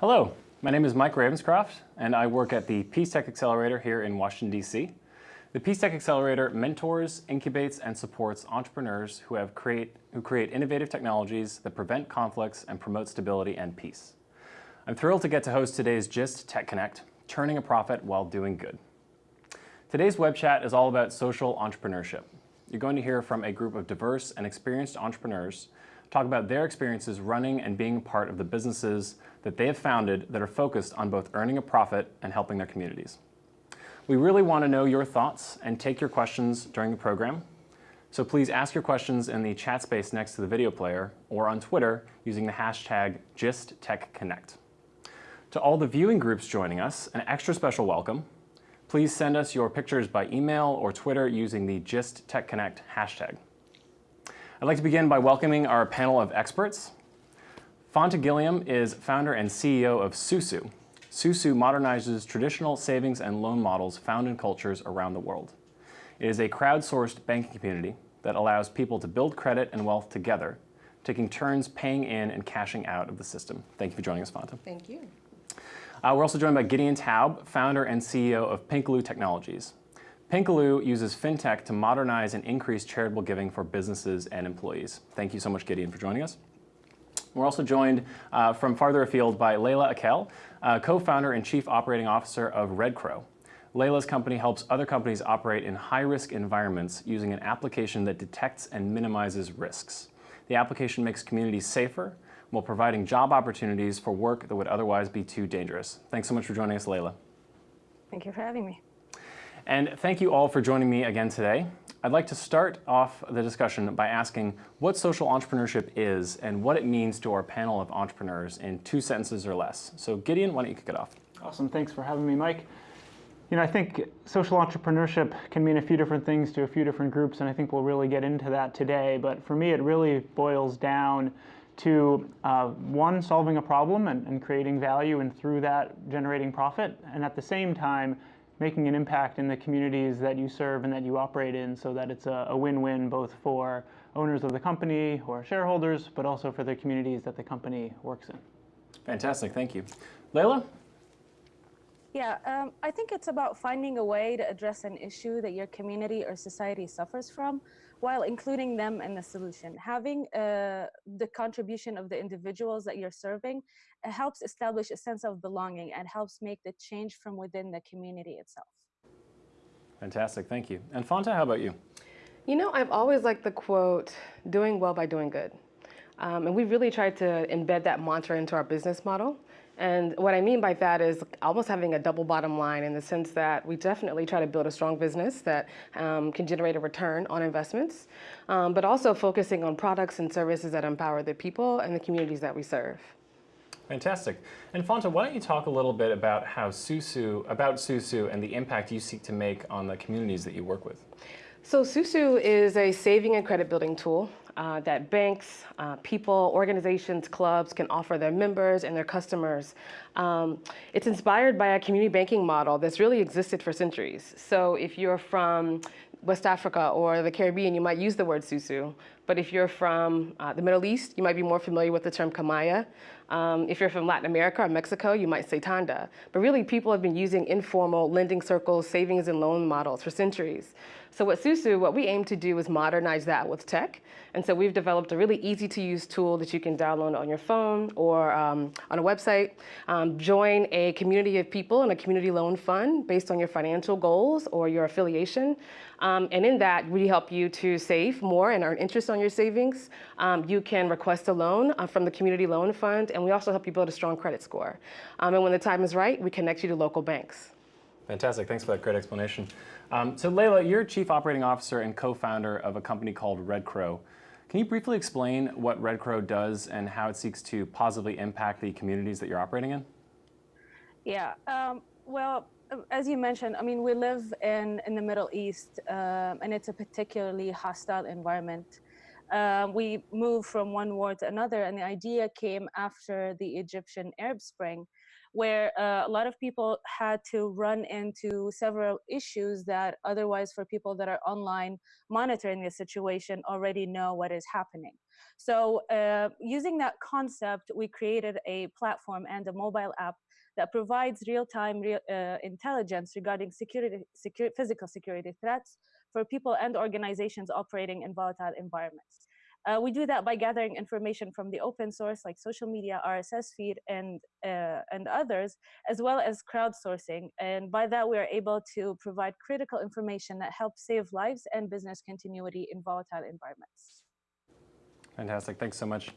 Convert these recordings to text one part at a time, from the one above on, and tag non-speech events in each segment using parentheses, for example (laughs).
Hello, my name is Mike Ravenscroft, and I work at the Peace Tech Accelerator here in Washington, D.C. The Peace Tech Accelerator mentors, incubates, and supports entrepreneurs who, have create, who create innovative technologies that prevent conflicts and promote stability and peace. I'm thrilled to get to host today's GIST Tech Connect, turning a profit while doing good. Today's web chat is all about social entrepreneurship. You're going to hear from a group of diverse and experienced entrepreneurs talk about their experiences running and being part of the businesses that they have founded that are focused on both earning a profit and helping their communities. We really want to know your thoughts and take your questions during the program. So please ask your questions in the chat space next to the video player or on Twitter using the hashtag GistTechConnect. To all the viewing groups joining us, an extra special welcome. Please send us your pictures by email or Twitter using the GistTechConnect hashtag. I'd like to begin by welcoming our panel of experts. Fonta Gilliam is founder and CEO of Susu. Susu modernizes traditional savings and loan models found in cultures around the world. It is a crowdsourced banking community that allows people to build credit and wealth together, taking turns paying in and cashing out of the system. Thank you for joining us, Fonta. Thank you. Uh, we're also joined by Gideon Taub, founder and CEO of Pinkaloo Technologies. Pinkaloo uses fintech to modernize and increase charitable giving for businesses and employees. Thank you so much, Gideon, for joining us. We're also joined uh, from farther afield by Layla Akel, uh, co-founder and chief operating officer of Red Crow. Layla's company helps other companies operate in high-risk environments using an application that detects and minimizes risks. The application makes communities safer while providing job opportunities for work that would otherwise be too dangerous. Thanks so much for joining us, Layla. Thank you for having me. And thank you all for joining me again today. I'd like to start off the discussion by asking what social entrepreneurship is and what it means to our panel of entrepreneurs in two sentences or less. So Gideon, why don't you kick it off? Awesome, thanks for having me, Mike. You know, I think social entrepreneurship can mean a few different things to a few different groups, and I think we'll really get into that today. But for me, it really boils down to uh, one, solving a problem and, and creating value, and through that, generating profit, and at the same time, making an impact in the communities that you serve and that you operate in so that it's a win-win both for owners of the company or shareholders, but also for the communities that the company works in. Fantastic, thank you. Layla? Yeah, um, I think it's about finding a way to address an issue that your community or society suffers from while including them in the solution. Having uh, the contribution of the individuals that you're serving helps establish a sense of belonging and helps make the change from within the community itself. Fantastic, thank you. And Fonta, how about you? You know, I've always liked the quote, doing well by doing good. Um, and we really tried to embed that mantra into our business model. And what I mean by that is almost having a double bottom line in the sense that we definitely try to build a strong business that um, can generate a return on investments, um, but also focusing on products and services that empower the people and the communities that we serve. Fantastic. And Fonta, why don't you talk a little bit about how Susu, about Susu and the impact you seek to make on the communities that you work with? So Susu is a saving and credit building tool uh, that banks, uh, people, organizations, clubs can offer their members and their customers. Um, it's inspired by a community banking model that's really existed for centuries. So if you're from West Africa or the Caribbean, you might use the word susu. But if you're from uh, the Middle East, you might be more familiar with the term kamaya. Um, if you're from Latin America or Mexico, you might say tanda. But really, people have been using informal lending circles, savings and loan models for centuries. So at Susu, what we aim to do is modernize that with tech. And so we've developed a really easy to use tool that you can download on your phone or um, on a website. Um, join a community of people in a community loan fund based on your financial goals or your affiliation. Um, and in that, we help you to save more and earn interest on your savings. Um, you can request a loan uh, from the Community Loan Fund, and we also help you build a strong credit score. Um, and when the time is right, we connect you to local banks. Fantastic. Thanks for that great explanation. Um, so Layla, you're Chief Operating Officer and co-founder of a company called Red Crow. Can you briefly explain what Red Crow does and how it seeks to positively impact the communities that you're operating in? Yeah, um, well, as you mentioned, I mean, we live in, in the Middle East, um, and it's a particularly hostile environment. Uh, we move from one war to another, and the idea came after the Egyptian Arab Spring, where uh, a lot of people had to run into several issues that otherwise for people that are online monitoring the situation already know what is happening. So uh, using that concept, we created a platform and a mobile app that provides real-time real, uh, intelligence regarding security, physical security threats for people and organizations operating in volatile environments. Uh, we do that by gathering information from the open source like social media, RSS feed, and, uh, and others, as well as crowdsourcing. And by that, we are able to provide critical information that helps save lives and business continuity in volatile environments. Fantastic, thanks so much.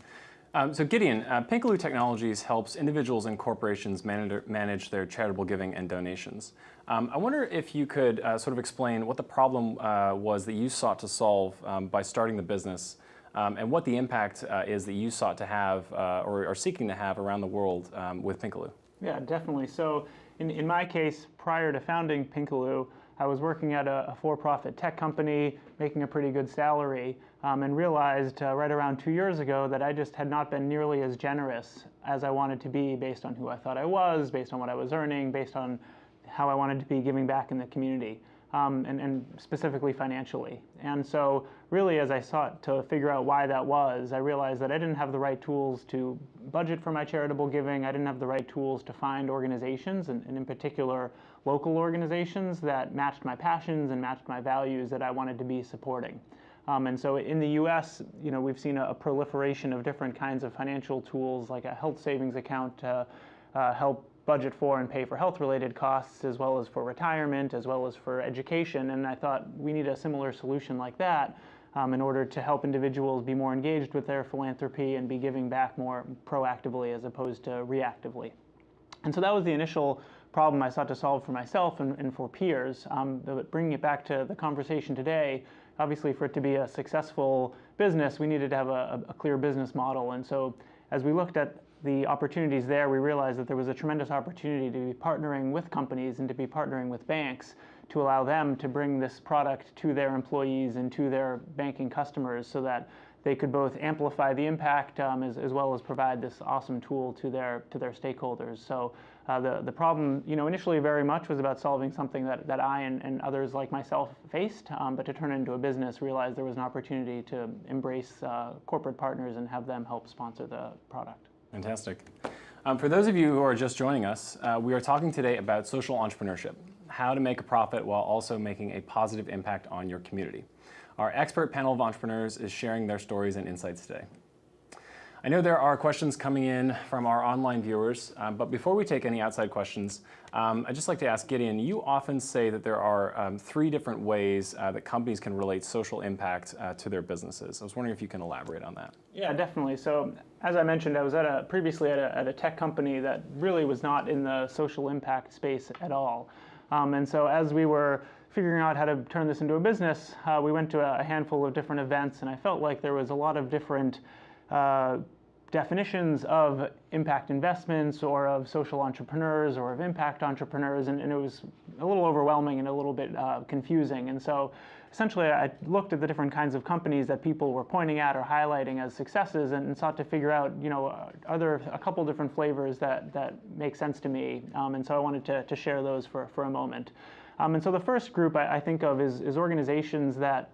Um, so Gideon, uh, Pinkaloo Technologies helps individuals and corporations manage, manage their charitable giving and donations. Um, I wonder if you could uh, sort of explain what the problem uh, was that you sought to solve um, by starting the business um, and what the impact uh, is that you sought to have uh, or are seeking to have around the world um, with Pinkaloo. Yeah, definitely. So in, in my case, prior to founding Pinkaloo, I was working at a, a for-profit tech company, making a pretty good salary, um, and realized uh, right around two years ago that I just had not been nearly as generous as I wanted to be based on who I thought I was, based on what I was earning, based on how I wanted to be giving back in the community um, and, and, specifically financially. And so really as I sought to figure out why that was, I realized that I didn't have the right tools to budget for my charitable giving. I didn't have the right tools to find organizations, and, and in particular local organizations that matched my passions and matched my values that I wanted to be supporting. Um, and so in the US, you know, we've seen a, a, proliferation of different kinds of financial tools like a health savings account to uh, help budget for and pay for health-related costs as well as for retirement as well as for education and I thought we need a similar solution like that um, in order to help individuals be more engaged with their philanthropy and be giving back more proactively as opposed to reactively. And so that was the initial problem I sought to solve for myself and, and for peers. Um, but bringing it back to the conversation today, obviously for it to be a successful business, we needed to have a, a clear business model. And so as we looked at the opportunities there, we realized that there was a tremendous opportunity to be partnering with companies and to be partnering with banks to allow them to bring this product to their employees and to their banking customers so that they could both amplify the impact um, as, as, well as provide this awesome tool to their to their stakeholders. So uh, the the problem, you know, initially very much was about solving something that, that I and, and others like myself faced, um, but to turn it into a business, realized there was an opportunity to embrace uh, corporate partners and have them help sponsor the product. Fantastic. Um, for those of you who are just joining us, uh, we are talking today about social entrepreneurship, how to make a profit while also making a positive impact on your community. Our expert panel of entrepreneurs is sharing their stories and insights today. I know there are questions coming in from our online viewers, um, but before we take any outside questions, um, I'd just like to ask Gideon, you often say that there are um, three different ways uh, that companies can relate social impact uh, to their businesses. I was wondering if you can elaborate on that. Yeah, definitely. So as I mentioned, I was at a, previously at a, at a tech company that really was not in the social impact space at all. Um, and so as we were figuring out how to turn this into a business, uh, we went to a handful of different events and I felt like there was a lot of different uh, definitions of impact investments or of social entrepreneurs or of impact entrepreneurs, and, and it was a little overwhelming and a little bit uh, confusing. And so essentially I looked at the different kinds of companies that people were pointing at or highlighting as successes and, and sought to figure out, you know, are there a couple different flavors that, that make sense to me? Um, and so I wanted to, to share those for, for a moment. Um, and so the first group I, I think of is, is organizations that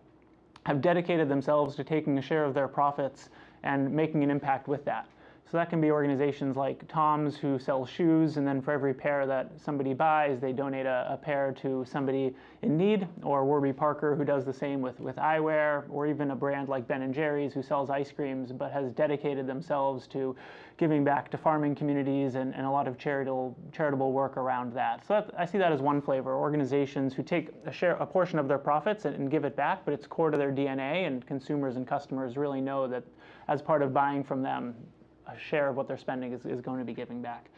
have dedicated themselves to taking a share of their profits and making an impact with that. So that can be organizations like TOMS who sell shoes, and then for every pair that somebody buys, they donate a, a, pair to somebody in need, or Warby Parker who does the same with, with eyewear, or even a brand like Ben & Jerry's who sells ice creams but has dedicated themselves to giving back to farming communities and, and a lot of charitable, charitable work around that. So that, I see that as one flavor, organizations who take a, share, a portion of their profits and, and give it back, but it's core to their DNA, and consumers and customers really know that as part of buying from them, a share of what they're spending is, is going to be giving back.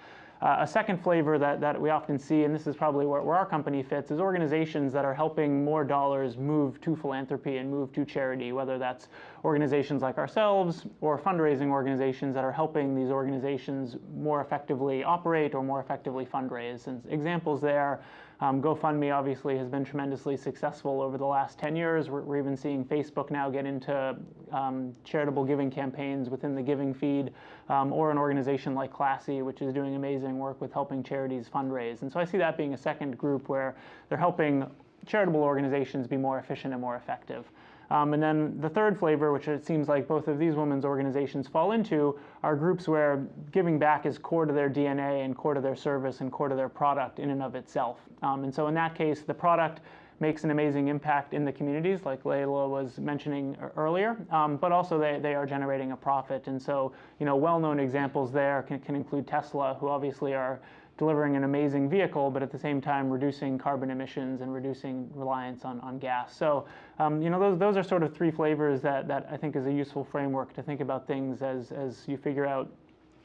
Uh, a second flavor that, that we often see, and this is probably where, where, our company fits, is organizations that are helping more dollars move to philanthropy and move to charity, whether that's organizations like ourselves or fundraising organizations that are helping these organizations more effectively operate or more effectively fundraise. And examples there um, GoFundMe obviously has been tremendously successful over the last 10 years. We're, we're even seeing Facebook now get into um, charitable giving campaigns within the giving feed, um, or an organization like Classy, which is doing amazing work with helping charities fundraise. And so I see that being a second group where they're helping charitable organizations be more efficient and more effective. Um, and then the third flavor, which it seems like both of these women's organizations fall into, are groups where giving back is core to their DNA and core to their service and core to their product in and of itself. Um, and so in that case, the product makes an amazing impact in the communities, like Layla was mentioning earlier, um, but also they, they are generating a profit. And so, you know, well-known examples there can, can include Tesla, who obviously are delivering an amazing vehicle, but at the same time reducing carbon emissions and reducing reliance on, on gas. So, um, you know, those, those are sort of three flavors that, that I think is a useful framework to think about things as, as you figure out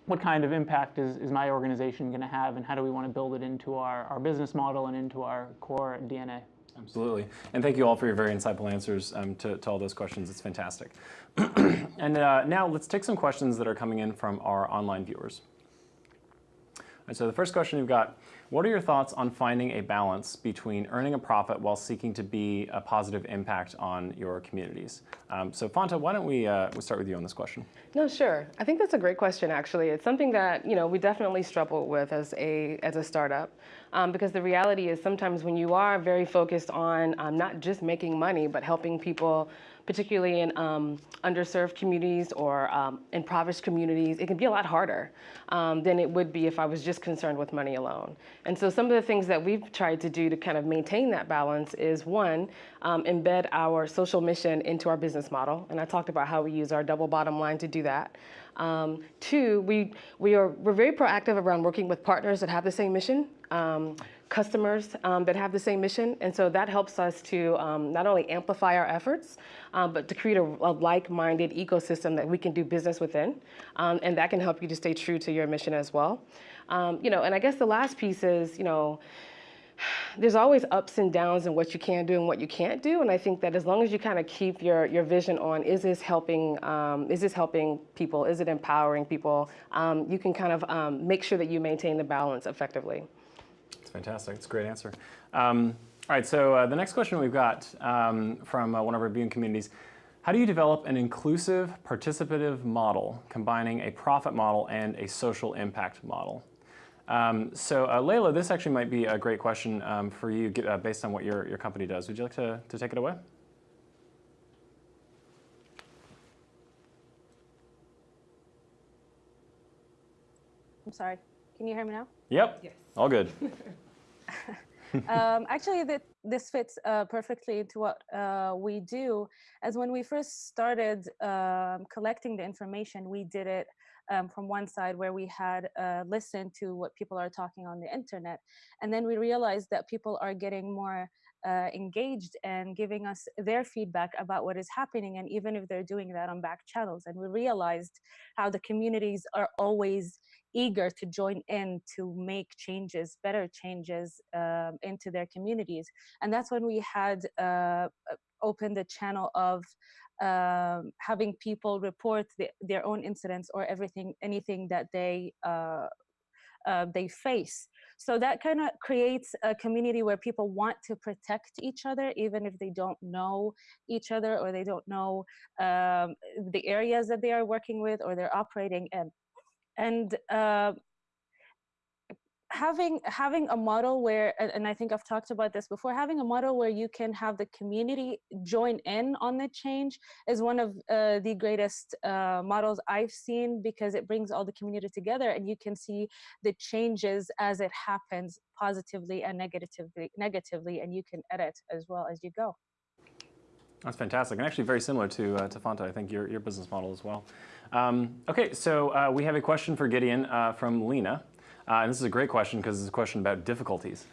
what kind of impact is, is my organization going to have and how do we want to build it into our, our business model and into our core DNA. Absolutely. And thank you all for your very insightful answers um, to, to all those questions. It's fantastic. (clears throat) and uh, now let's take some questions that are coming in from our online viewers. And so the first question we've got, what are your thoughts on finding a balance between earning a profit while seeking to be a positive impact on your communities? Um, so Fonta, why don't we, uh, we start with you on this question? No, sure. I think that's a great question. Actually, it's something that you know we definitely struggle with as a as a startup, um, because the reality is sometimes when you are very focused on um, not just making money but helping people, particularly in um, underserved communities or um, impoverished communities, it can be a lot harder um, than it would be if I was just concerned with money alone. And so some of the things that we've tried to do to kind of maintain that balance is one, um, embed our social mission into our business model, and I talked about how we use our double bottom line to do that. Um, two, we, we are, we're very proactive around working with partners that have the same mission, um, customers um, that have the same mission. And so that helps us to um, not only amplify our efforts, um, but to create a, a like-minded ecosystem that we can do business within. Um, and that can help you to stay true to your mission as well. you know, and I guess the last piece is, you know, (sighs) there's always ups and downs in what you can do and what you can't do. And I think that as long as you kind of keep your, your vision on, is this helping, um, is this helping people? Is it empowering people? Um, you can kind of um, make sure that you maintain the balance effectively. It's fantastic. It's a great answer. Um, all right, so uh, the next question we've got um, from uh, one of our viewing communities. How do you develop an inclusive, participative model combining a profit model and a social impact model? Um, so uh, Layla, this actually might be a great question um, for you uh, based on what your, your company does. Would you like to, to take it away? I'm sorry. Can you hear me now? Yep. Yes. All good. (laughs) (laughs) um, actually, that this fits uh, perfectly into what uh, we do. As when we first started um, collecting the information, we did it um, from one side where we had uh, listened to what people are talking on the internet. And then we realized that people are getting more uh, engaged and giving us their feedback about what is happening, and even if they're doing that on back channels. And we realized how the communities are always eager to join in to make changes, better changes um, into their communities. And that's when we had uh, opened the channel of um, having people report the, their own incidents or everything, anything that they uh, uh, they face. So that kind of creates a community where people want to protect each other, even if they don't know each other or they don't know um, the areas that they are working with or they're operating in. And uh, having having a model where and i think i've talked about this before having a model where you can have the community join in on the change is one of uh, the greatest uh, models i've seen because it brings all the community together and you can see the changes as it happens positively and negatively negatively and you can edit as well as you go that's fantastic, and actually very similar to, uh, to Fonta, I think, your, your business model as well. Um, okay, so uh, we have a question for Gideon uh, from Lena. Uh, and this is a great question because it's a question about difficulties.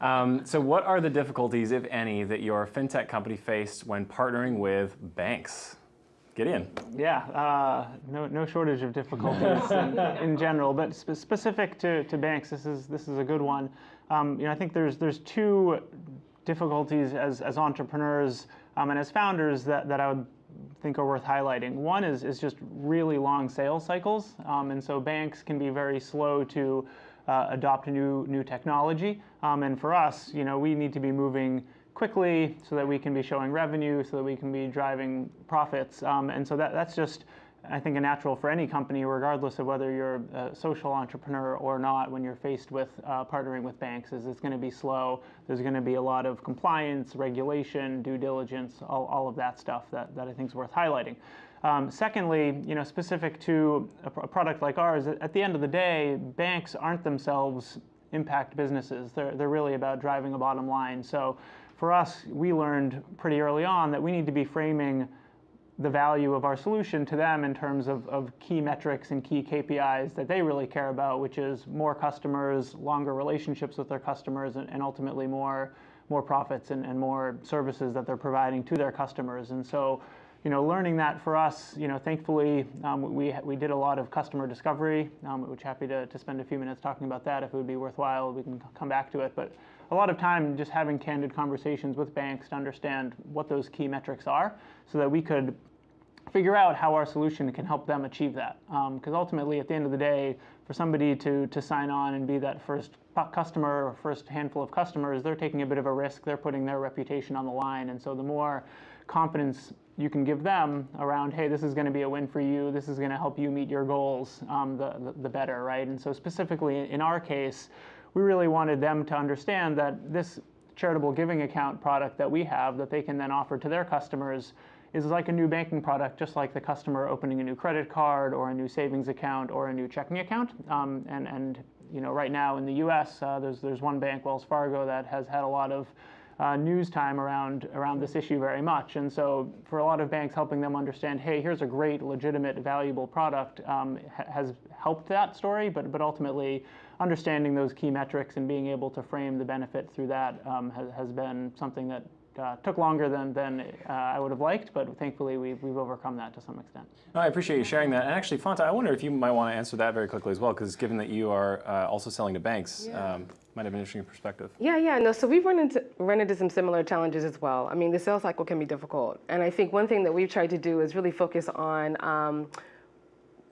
Um, so what are the difficulties, if any, that your fintech company faced when partnering with banks? Gideon. Yeah, uh, no, no shortage of difficulties (laughs) in, in, general, but spe specific to, to banks, this is, this is a good one. Um, you know, I think there's, there's two difficulties as, as entrepreneurs um, and as founders that, that I would think are worth highlighting. One is, is just really long sales cycles, um, and so banks can be very slow to uh, adopt new new technology. Um, and for us, you know, we need to be moving quickly so that we can be showing revenue, so that we can be driving profits. Um, and so that, that's just I think a natural for any company, regardless of whether you're a social entrepreneur or not, when you're faced with uh, partnering with banks, is it's going to be slow. There's going to be a lot of compliance, regulation, due diligence, all, all of that stuff that, that I think is worth highlighting. Um, secondly, you know, specific to a, a product like ours, at the end of the day, banks aren't themselves impact businesses. They're, they're really about driving a bottom line. So for us, we learned pretty early on that we need to be framing the value of our solution to them in terms of, of key metrics and key KPIs that they really care about, which is more customers, longer relationships with their customers, and, and ultimately more, more profits and, and more services that they're providing to their customers. And so, you know, learning that for us, you know, thankfully, um, we, we did a lot of customer discovery, um, which happy to, to spend a few minutes talking about that if it would be worthwhile. We can come back to it. But a lot of time just having candid conversations with banks to understand what those key metrics are so that we could figure out how our solution can help them achieve that. Because um, ultimately, at the end of the day, for somebody to, to sign on and be that first customer or first handful of customers, they're taking a bit of a risk. They're putting their reputation on the line. And so the more confidence you can give them around, hey, this is going to be a win for you, this is going to help you meet your goals, um, the, the, the better, right? And so specifically in our case, we really wanted them to understand that this charitable giving account product that we have that they can then offer to their customers is like a new banking product, just like the customer opening a new credit card or a new savings account or a new checking account. Um, and, and you know, right now in the U.S., uh, there's there's one bank, Wells Fargo, that has had a lot of uh, news time around around this issue very much. And so, for a lot of banks, helping them understand, hey, here's a great, legitimate, valuable product, um, ha has helped that story. But but ultimately, understanding those key metrics and being able to frame the benefit through that um, has, has been something that uh, took longer than, than uh, I would have liked, but thankfully we've, we've overcome that to some extent. No, I appreciate you sharing that. And actually, Fonta, I wonder if you might want to answer that very quickly as well, because given that you are uh, also selling to banks, yeah. um, might have an interesting perspective. Yeah, yeah, no, so we've run into, run into some similar challenges as well. I mean, the sales cycle can be difficult. And I think one thing that we've tried to do is really focus on um,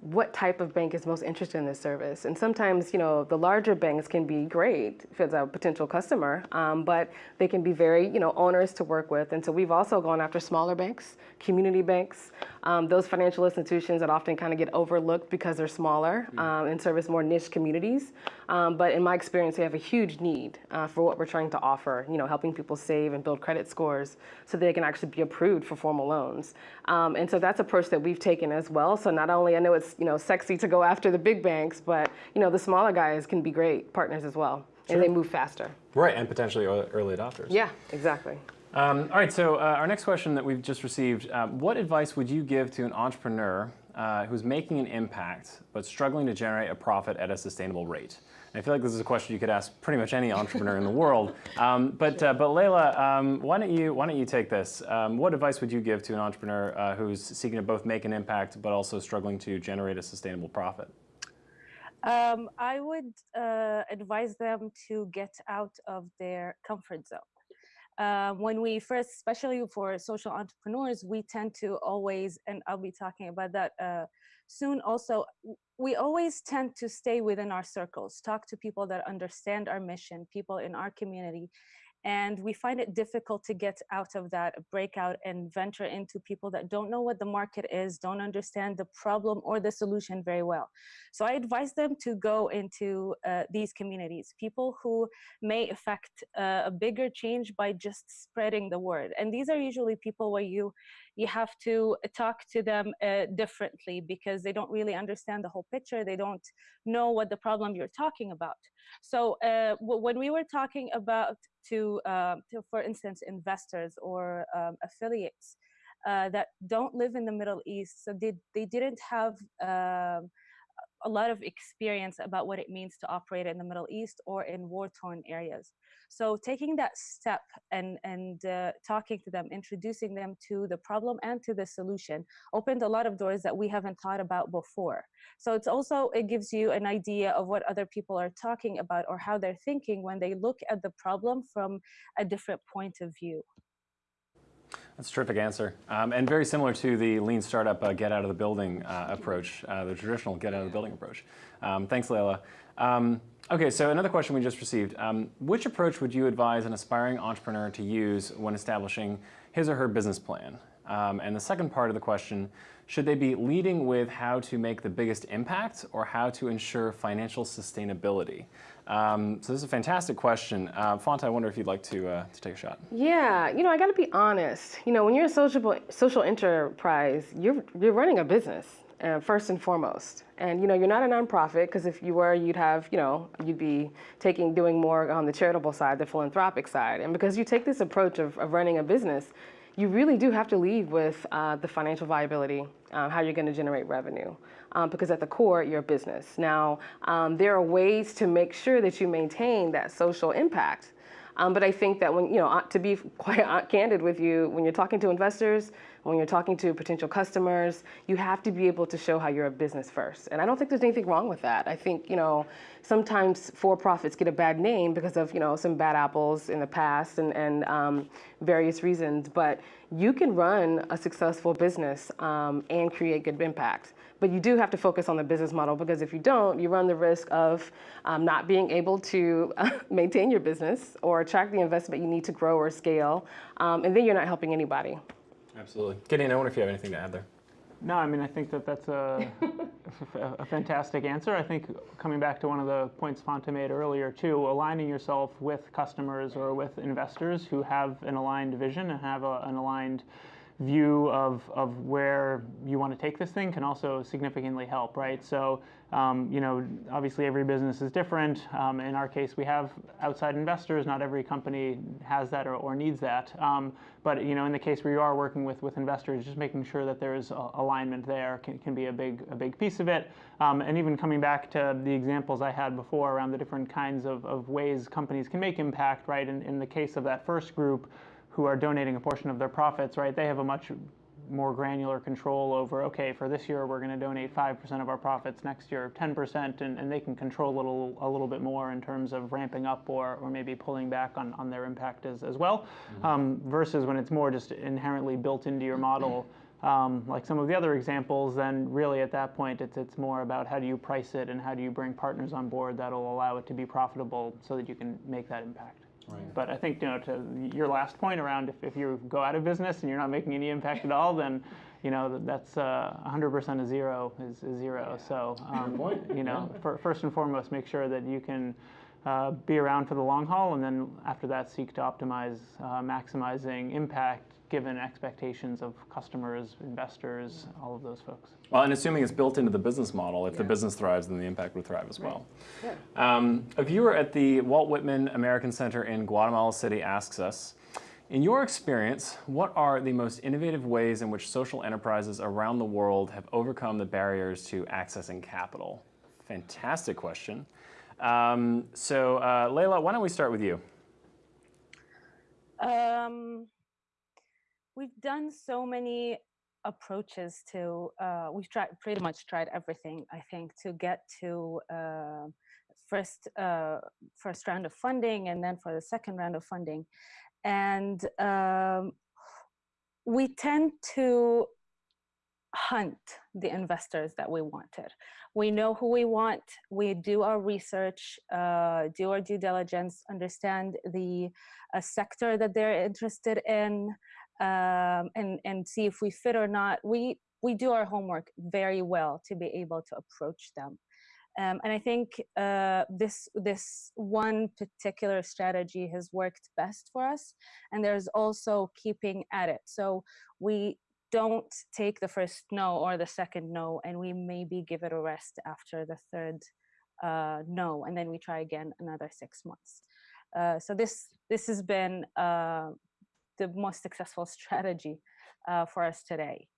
what type of bank is most interested in this service. And sometimes, you know, the larger banks can be great if it's a potential customer, um, but they can be very, you know, onerous to work with. And so we've also gone after smaller banks, community banks, um, those financial institutions that often kind of get overlooked because they're smaller mm. um, and service more niche communities. Um, but in my experience, they have a huge need uh, for what we're trying to offer, you know, helping people save and build credit scores so they can actually be approved for formal loans. Um, and so that's a approach that we've taken as well. So not only, I know it's you know, sexy to go after the big banks, but you know, the smaller guys can be great partners as well. Sure. And they move faster. Right, and potentially early adopters. Yeah, exactly. Um, all right, so uh, our next question that we've just received, uh, what advice would you give to an entrepreneur uh, who's making an impact but struggling to generate a profit at a sustainable rate? I feel like this is a question you could ask pretty much any entrepreneur in the world. (laughs) Um, but uh, but Layla, um, why don't you why don't you take this? Um, what advice would you give to an entrepreneur uh, who's seeking to both make an impact but also struggling to generate a sustainable profit? Um, I would uh, advise them to get out of their comfort zone. Uh, when we first, especially for social entrepreneurs, we tend to always, and I'll be talking about that uh, soon also, we always tend to stay within our circles, talk to people that understand our mission, people in our community, and we find it difficult to get out of that breakout and venture into people that don't know what the market is, don't understand the problem or the solution very well. So I advise them to go into uh, these communities, people who may affect uh, a bigger change by just spreading the word. And these are usually people where you you have to talk to them uh, differently because they don't really understand the whole picture. They don't know what the problem you're talking about. So uh, when we were talking about to, uh, to for instance, investors or um, affiliates uh, that don't live in the Middle East, so they, they didn't have um, a lot of experience about what it means to operate in the Middle East or in war-torn areas. So taking that step and, and uh, talking to them, introducing them to the problem and to the solution opened a lot of doors that we haven't thought about before. So it's also, it gives you an idea of what other people are talking about or how they're thinking when they look at the problem from a different point of view. That's a terrific answer. Um, and very similar to the lean startup uh, get out of the building uh, approach, uh, the traditional get out of the building approach. Um, thanks, Layla. Um, okay, so another question we just received. Um, which approach would you advise an aspiring entrepreneur to use when establishing his or her business plan? Um, and the second part of the question, should they be leading with how to make the biggest impact or how to ensure financial sustainability? Um, so this is a fantastic question. Uh, I wonder if you'd like to, uh, to take a shot. Yeah, you know, I got to be honest. You know, when you're a social social enterprise, you're you're running a business uh, first and foremost. And you know, you're not a nonprofit because if you were, you'd have, you know, you'd be taking doing more on the charitable side, the philanthropic side. And because you take this approach of, of running a business, you really do have to lead with uh, the financial viability, uh, how you're going to generate revenue. Um, because at the core, you're a business. Now, um, there are ways to make sure that you maintain that social impact. Um, but I think that when, you know, to be (laughs) quite candid with you, when you're talking to investors, when you're talking to potential customers, you have to be able to show how you're a business first. And I don't think there's anything wrong with that. I think, you know, sometimes for-profits get a bad name because of, you know, some bad apples in the past and, and um, various reasons. But you can run a successful business um, and create good impact. But you do have to focus on the business model because if you don't, you run the risk of um, not being able to (laughs) maintain your business or attract the investment you need to grow or scale. Um, and then you're not helping anybody. Absolutely. Gideon, I wonder if you have anything to add there. No, I mean, I think that that's a, (laughs) a fantastic answer. I think coming back to one of the points Fonta made earlier, too, aligning yourself with customers or with investors who have an aligned vision and have a, an aligned view of, of where you want to take this thing can also significantly help, right? So, um, you know, obviously every business is different. Um, in our case, we have outside investors. Not every company has that or, or needs that. Um, but, you know, in the case where you are working with, with investors, just making sure that there's alignment there can, can be a big, a big piece of it. Um, and even coming back to the examples I had before around the different kinds of, of ways companies can make impact, right? In, in the case of that first group, who are donating a portion of their profits, right, they have a much more granular control over, okay, for this year we're going to donate 5% of our profits, next year 10%, and, and they can control a little, a little bit more in terms of ramping up or, or maybe pulling back on, on their impact as, as well, mm-hmm. um, versus when it's more just inherently built into your model. Um, like some of the other examples, then really at that point it's, it's more about how do you price it and how do you bring partners on board that'll allow it to be profitable so that you can make that impact. Right. But I think, you know, to your last point around if, if you go out of business and you're not making any impact at all, then, you know, that's uh, 100% of zero is, is zero. So, um, you know, for, first and foremost, make sure that you can uh, be around for the long haul, and then after that, seek to optimize, uh, maximizing impact given expectations of customers, investors, all of those folks. Well, and assuming it's built into the business model, if yeah. the business thrives, then the impact would thrive as well. Yeah. Um, a viewer at the Walt Whitman American Center in Guatemala City asks us, in your experience, what are the most innovative ways in which social enterprises around the world have overcome the barriers to accessing capital? Fantastic question. Um, so, uh, Layla, why don't we start with you? Um, we've done so many approaches to uh, we've tried pretty much tried everything i think to get to uh, first uh, first round of funding and then for the second round of funding. And um, we tend to hunt the investors that we wanted. We know who we want. We do our research uh, do our due diligence understand the uh, sector that they're interested in um, and and see if we fit or not. We we do our homework very well to be able to approach them. Um, and I think uh, this this one particular strategy has worked best for us. And there's also keeping at it. So we don't take the first no or the second no, and we maybe give it a rest after the third uh, no, and then we try again another six months. Uh, so this this has been uh, the most successful (laughs) strategy uh, for us today.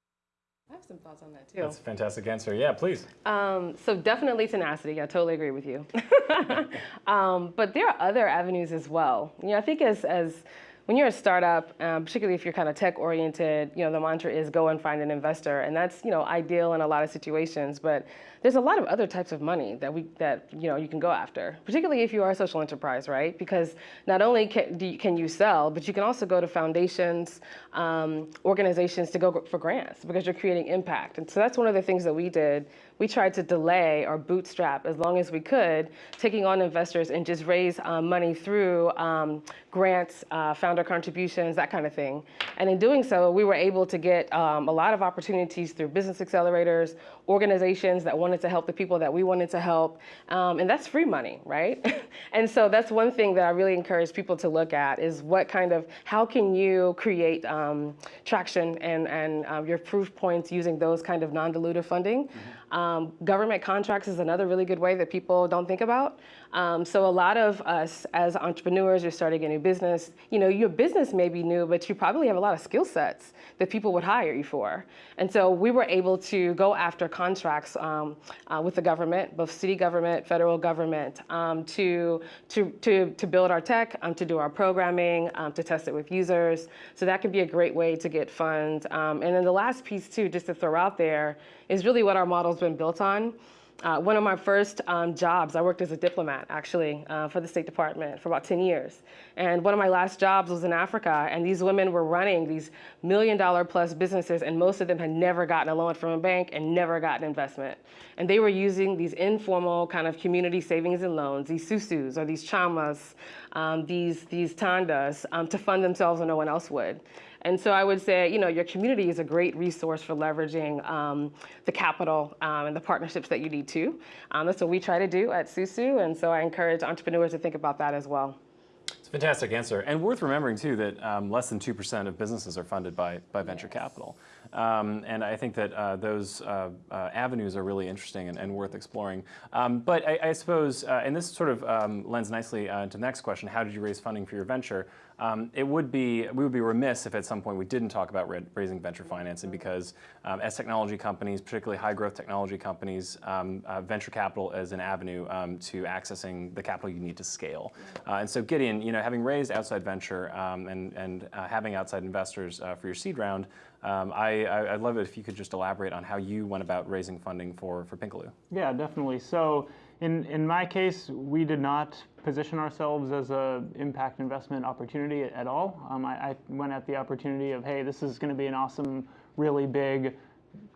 I have some thoughts on that too. That's a fantastic answer. Yeah, please. Um, so definitely tenacity. I totally agree with you. (laughs) (laughs) um, but there are other avenues as well. You know, I think as as when you're a startup, um, particularly if you're kind of tech oriented, you know, the mantra is go and find an investor, and that's you know ideal in a lot of situations. But there's a lot of other types of money that we that you know you can go after, particularly if you are a social enterprise, right? Because not only can, you, can you sell, but you can also go to foundations, um, organizations to go for grants because you're creating impact. And so that's one of the things that we did we tried to delay or bootstrap as long as we could, taking on investors and just raise um, money through um, grants, uh, founder contributions, that kind of thing. And in doing so, we were able to get um, a lot of opportunities through business accelerators, organizations that wanted to help the people that we wanted to help, um, and that's free money, right? (laughs) and so that's one thing that I really encourage people to look at is what kind of, how can you create um, traction and, and uh, your proof points using those kind of non-dilutive funding. Um, government contracts is another really good way that people don't think about. Um, so a lot of us as entrepreneurs, you're starting a new business, you know, your business may be new, but you probably have a lot of skill sets that people would hire you for. And so we were able to go after contracts um, uh, with the government, both city government, federal government, um, to, to, to, to build our tech, um, to do our programming, um, to test it with users. So that can be a great way to get funds. Um, and then the last piece too, just to throw out there, is really what our model's been built on. Uh, one of my first um, jobs, I worked as a diplomat actually uh, for the State Department for about 10 years. And one of my last jobs was in Africa, and these women were running these million dollar plus businesses, and most of them had never gotten a loan from a bank and never gotten investment. And they were using these informal kind of community savings and loans, these susus or these chamas, um, these, these tandas, um, to fund themselves when no one else would. And so I would say, you know, your community is a great resource for leveraging um, the capital um, and the partnerships that you need to. Um, that's what we try to do at Susu, and so I encourage entrepreneurs to think about that as well. It's a fantastic answer, and worth remembering too that um, less than two percent of businesses are funded by by venture yes. capital, um, and I think that uh, those uh, uh, avenues are really interesting and, and worth exploring. Um, but I, I suppose, uh, and this sort of um, lends nicely uh, to the next question: How did you raise funding for your venture? Um, it would be, we would be remiss if at some point we didn't talk about raising venture financing because um, as technology companies, particularly high growth technology companies, um, uh, venture capital is an avenue um, to accessing the capital you need to scale. Uh, and so Gideon, you know, having raised outside venture um, and, and uh, having outside investors uh, for your seed round, um, I, would love it if you could just elaborate on how you went about raising funding for, for Pinkaloo. Yeah, definitely. So in, in my case, we did not position ourselves as a impact investment opportunity at all. Um, I, I, went at the opportunity of, hey, this is going to be an awesome, really big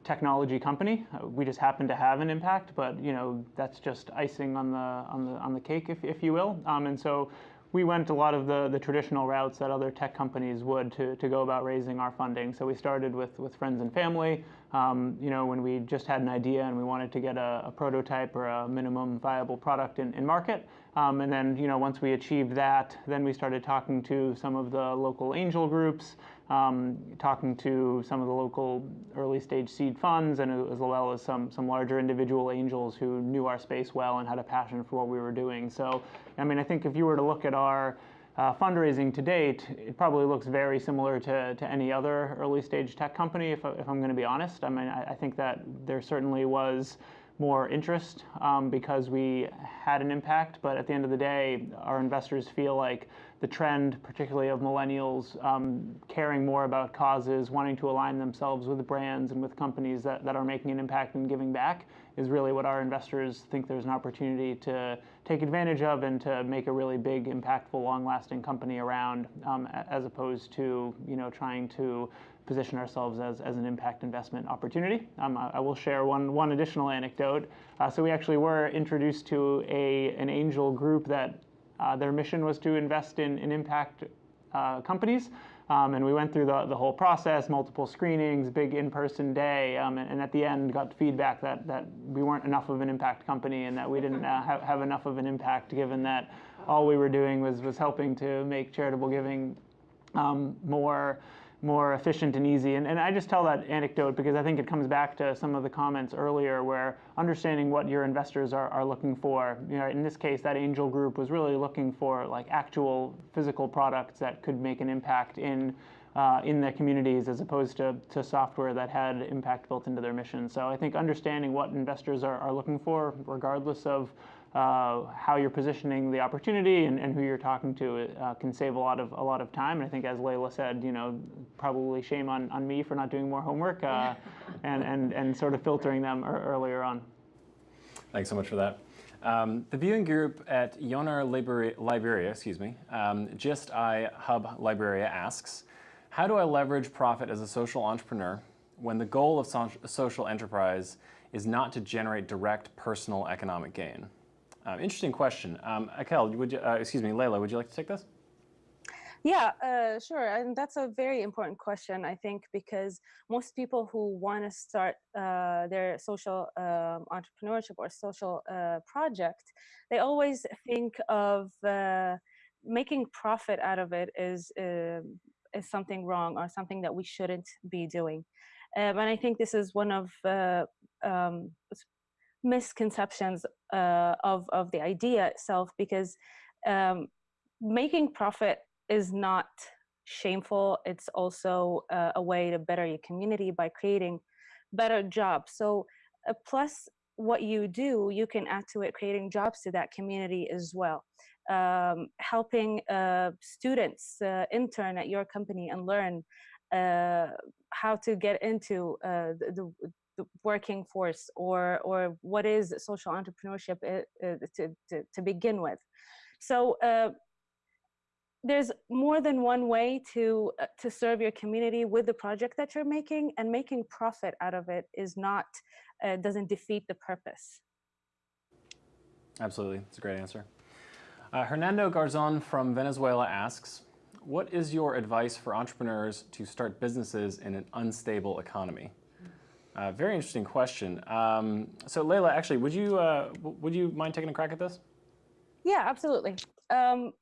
technology company. Uh, we just happen to have an impact, but you know that's just icing on the on the on the cake, if if you will. Um, and so we went a lot of the, the traditional routes that other tech companies would to, to go about raising our funding. So we started with, with friends and family, um, you know, when we just had an idea and we wanted to get a, a prototype or a minimum viable product in, in market. Um, and then, you know, once we achieved that, then we started talking to some of the local angel groups, um, talking to some of the local early stage seed funds, and as well as some, some larger individual angels who knew our space well and had a passion for what we were doing. So, I mean, I think if you were to look at our uh, fundraising to date, it probably looks very similar to, to any other early stage tech company, if, if I'm going to be honest. I mean, I, I think that there certainly was more interest um, because we had an impact. But at the end of the day, our investors feel like the trend, particularly of millennials um, caring more about causes, wanting to align themselves with brands and with companies that, that are making an impact and giving back, is really what our investors think there's an opportunity to take advantage of and to make a really big, impactful, long-lasting company around, um, as opposed to you know trying to position ourselves as, as an impact investment opportunity. Um, I, I, will share one, one additional anecdote. Uh, so we actually were introduced to a, an angel group that uh, their mission was to invest in, in impact uh, companies. Um, and we went through the, the whole process, multiple screenings, big in-person day, um, and, and, at the end got feedback that, that we weren't enough of an impact company and that we didn't uh, have, have enough of an impact given that all we were doing was, was helping to make charitable giving um, more more efficient and easy. And, and I just tell that anecdote because I think it comes back to some of the comments earlier where understanding what your investors are, are looking for. You know, in this case, that angel group was really looking for like actual physical products that could make an impact in uh, in their communities as opposed to, to software that had impact built into their mission. So I think understanding what investors are, are looking for, regardless of uh, how you're positioning the opportunity and, and who you're talking to uh, can save a lot of a lot of time. And I think, as Layla said, you know, probably shame on, on me for not doing more homework uh, (laughs) and, and and sort of filtering them earlier on. Thanks so much for that. Um, the viewing group at Yonar Liberia, Liberia excuse me, um, Just I Hub Liberia asks, how do I leverage profit as a social entrepreneur when the goal of so social enterprise is not to generate direct personal economic gain? Um, interesting question. Um, Akel, would you, uh, excuse me, Layla, would you like to take this? Yeah, uh, sure. And that's a very important question, I think, because most people who want to start uh, their social um, entrepreneurship or social uh, project, they always think of uh, making profit out of it is, um, is something wrong or something that we shouldn't be doing. Um, and I think this is one of uh, um, misconceptions uh, of, of the idea itself because um, making profit is not shameful. It's also uh, a way to better your community by creating better jobs. So uh, plus what you do, you can add to it creating jobs to that community as well. Um, helping uh, students uh, intern at your company and learn uh, how to get into uh, the, the, working force or, or what is social entrepreneurship to, to, to begin with. So uh, there's more than one way to uh, to serve your community with the project that you're making and making profit out of it is not uh, doesn't defeat the purpose. Absolutely. It's a great answer. Uh, hernando garzon from venezuela asks what is your advice for entrepreneurs to start businesses in an unstable economy uh, very interesting question um, so Layla, actually would you uh, would you mind taking a crack at this yeah absolutely um,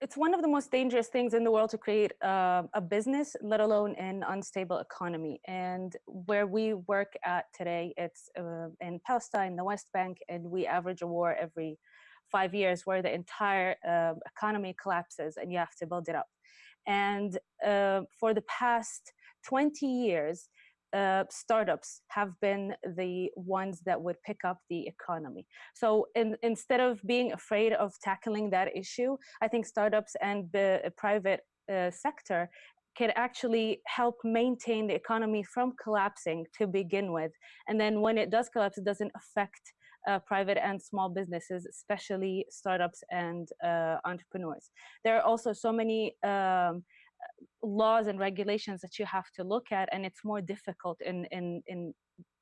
it's one of the most dangerous things in the world to create uh, a business, let alone an unstable economy. And where we work at today, it's uh, in Palestine, the West Bank, and we average a war every five years where the entire uh, economy collapses and you have to build it up. And uh, for the past 20 years, uh, startups have been the ones that would pick up the economy. So in, instead of being afraid of tackling that issue, I think startups and the private uh, sector can actually help maintain the economy from collapsing to begin with. And then when it does collapse, it doesn't affect uh, private and small businesses, especially startups and uh, entrepreneurs. There are also so many um, laws and regulations that you have to look at and it's more difficult in in in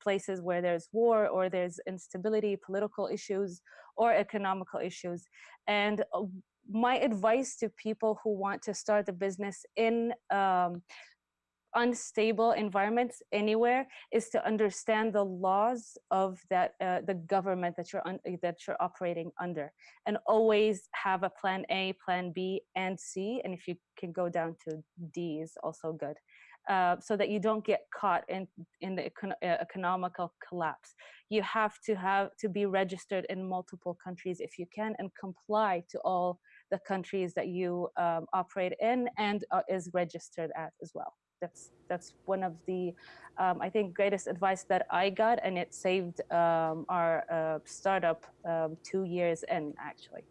places where there's war or there's instability political issues or economical issues. And uh, my advice to people who want to start a business in um, unstable environments anywhere is to understand the laws of that uh, the government that you're that you're operating under and always have a plan A plan B and C and if you can go down to D is also good uh, so that you don't get caught in in the econ uh, economical collapse. You have to have to be registered in multiple countries if you can and comply to all the countries that you um, operate in and uh, is registered at as well that's that's one of the um, I think greatest advice that I got, and it saved um, our uh, startup um, two years in actually.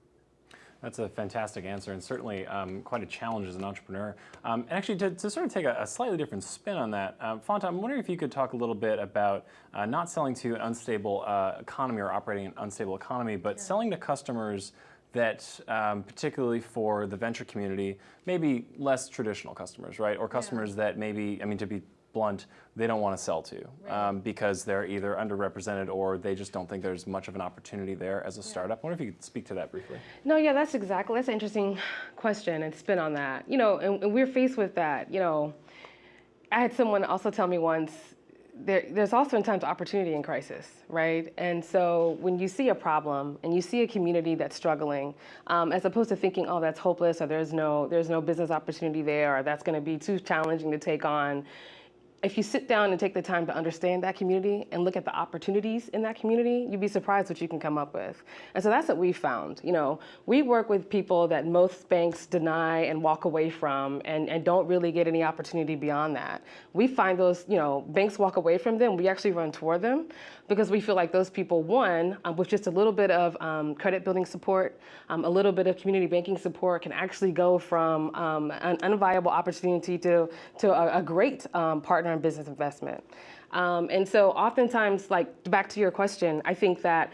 That's a fantastic answer and certainly um, quite a challenge as an entrepreneur. Um, and actually, to, to, sort of take a, a, slightly different spin on that, um, Fonta, I'm wondering if you could talk a little bit about uh, not selling to an unstable uh, economy or operating an unstable economy, but yeah. selling to customers that um, particularly for the venture community, maybe less traditional customers, right? Or customers yeah. that maybe, I mean, to be blunt, they don't want to sell to right. um, because they're either underrepresented or they just don't think there's much of an opportunity there as a yeah. startup. I wonder if you could speak to that briefly. No, yeah, that's exactly, that's an interesting question and spin on that. You know, and, and we're faced with that, you know, I had someone also tell me once, there, there's also in times opportunity in crisis, right? And so when you see a problem and you see a community that's struggling, um, as opposed to thinking, oh, that's hopeless, or there's no, there's no business opportunity there, or that's going to be too challenging to take on, if you sit down and take the time to understand that community and look at the opportunities in that community, you'd be surprised what you can come up with. And so that's what we found. You know, we work with people that most banks deny and walk away from and, and don't really get any opportunity beyond that. We find those, you know, banks walk away from them, we actually run toward them because we feel like those people, one, um, with just a little bit of um, credit building support, um, a little bit of community banking support can actually go from um, an unviable opportunity to, to a, a great um, partner in business investment. Um, and so oftentimes, like back to your question, I think that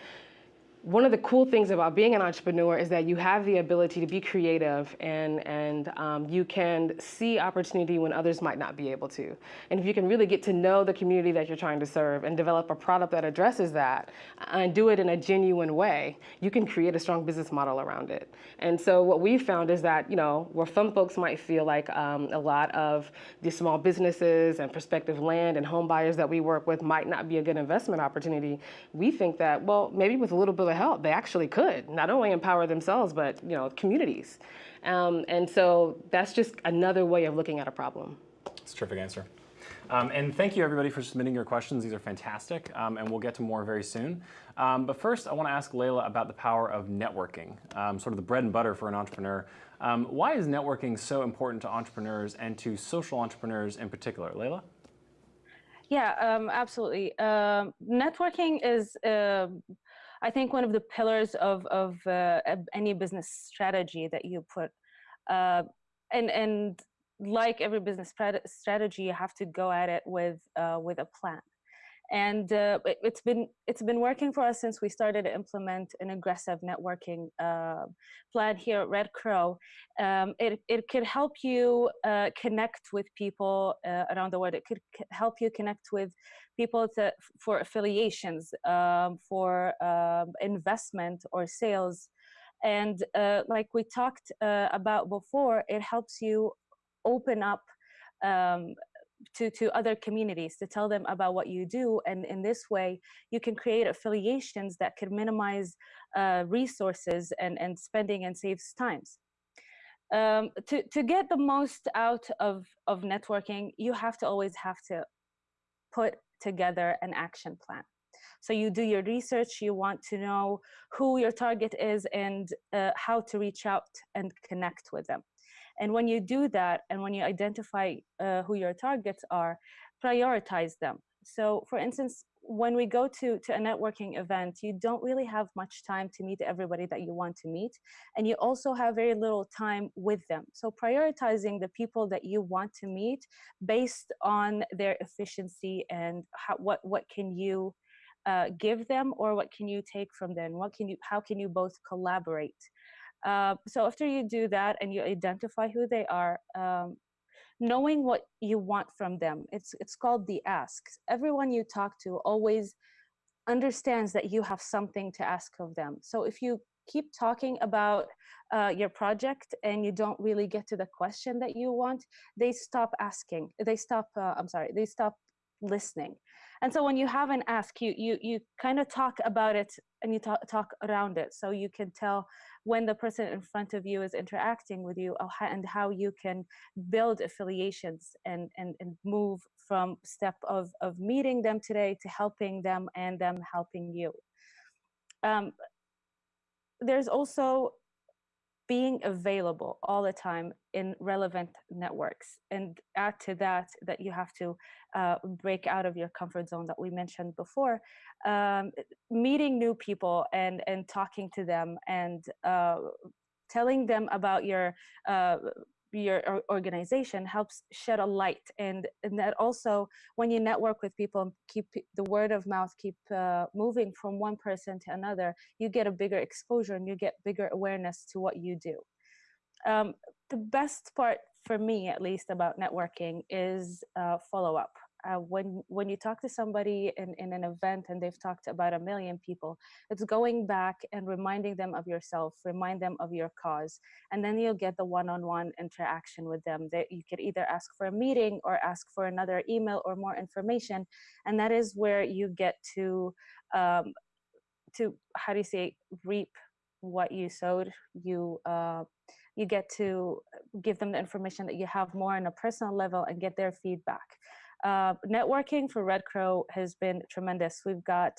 one of the cool things about being an entrepreneur is that you have the ability to be creative and, and um, you can see opportunity when others might not be able to. And if you can really get to know the community that you're trying to serve and develop a product that addresses that and do it in a genuine way, you can create a strong business model around it. And so what we've found is that, you know, where some folks might feel like um, a lot of the small businesses and prospective land and home buyers that we work with might not be a good investment opportunity, we think that, well, maybe with a little bit of help, they actually could not only empower themselves, but you know, communities. Um, and so that's just another way of looking at a problem. It's a terrific answer. Um, and thank you everybody for submitting your questions. These are fantastic, um, and we'll get to more very soon. Um, but first, I want to ask Layla about the power of networking, um, sort of the bread and butter for an entrepreneur. Um, why is networking so important to entrepreneurs and to social entrepreneurs in particular? Layla? Yeah, um, absolutely. networking is I think one of the pillars of, of uh, any business strategy that you put, uh, and, and like every business strategy, you have to go at it with, uh, with a plan and uh, it, has been it's been working for us since we started to implement an aggressive networking uh, plan here at Red Crow. Um, it it could help you uh, connect with people uh, around the world. It could help you connect with people to, for affiliations, um, for um, investment or sales, and uh, like we talked uh, about before, it helps you open up um, to, to other communities to tell them about what you do. And in this way, you can create affiliations that can minimize uh, resources and, and spending and saves times. Um, to, to get the most out of, of networking, you have to always have to put together an action plan. So you do your research, you want to know who your target is and uh, how to reach out and connect with them. And when you do that, and when you identify uh, who your targets are, prioritize them. So for instance, when we go to, to a networking event, you don't really have much time to meet everybody that you want to meet. And you also have very little time with them. So prioritizing the people that you want to meet based on their efficiency and how, what, what can you uh, give them or what can you take from them? What can you, how can you both collaborate? Uh, so after you do that and you identify who they are, um, knowing what you want from them, it's, it's called the ask. Everyone you talk to always understands that you have something to ask of them. So if you keep talking about uh, your project and you don't really get to the question that you want, they stop asking. They stop, uh, I'm sorry, they stop listening. And so when you have an ask, you you you kind of talk about it and you talk talk around it, so you can tell when the person in front of you is interacting with you and how you can build affiliations and and, and move from step of of meeting them today to helping them and them helping you. Um, there's also being available all the time in relevant networks. And add to that that you have to uh, break out of your comfort zone that we mentioned before um, meeting new people and and talking to them and uh, telling them about your uh, your organization helps shed a light and, and that also when you network with people keep the word of mouth keep uh, moving from one person to another you get a bigger exposure and you get bigger awareness to what you do. Um, the best part for me at least about networking is uh, follow up uh, when when you talk to somebody in, in an event and they've talked to about a million people it's going back and reminding them of yourself remind them of your cause and then you'll get the one-on-one interaction with them. That you could either ask for a meeting or ask for another email or more information and that is where you get to um, to how do you say reap what you sowed. You uh, you get to give them the information that you have more on a personal level and get their feedback uh, networking for Red Crow has been tremendous. We've got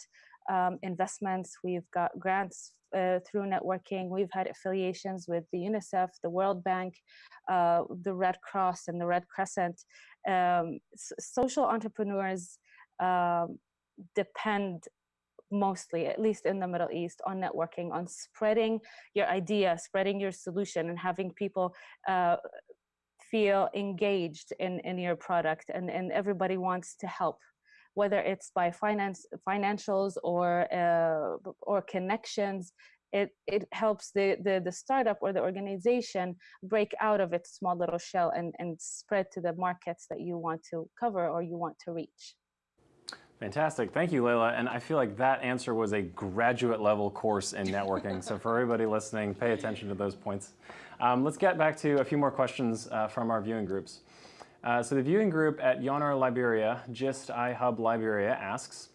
um, investments, we've got grants uh, through networking, we've had affiliations with the UNICEF, the World Bank, uh, the Red Cross, and the Red Crescent. Um, social entrepreneurs um, depend mostly, at least in the Middle East, on networking, on spreading your idea, spreading your solution, and having people uh, feel engaged in, in your product and, and everybody wants to help whether it's by finance, financials or uh, or connections. It, it helps the, the, the startup or the organization break out of its small little shell and, and spread to the markets that you want to cover or you want to reach. Fantastic. Thank you, Layla. And I feel like that answer was a graduate level course in networking. so for everybody listening, pay attention to those points. Um, let's get back to a few more questions uh, from our viewing groups. Uh, so the viewing group at Yonar Liberia, Gist iHub Liberia asks,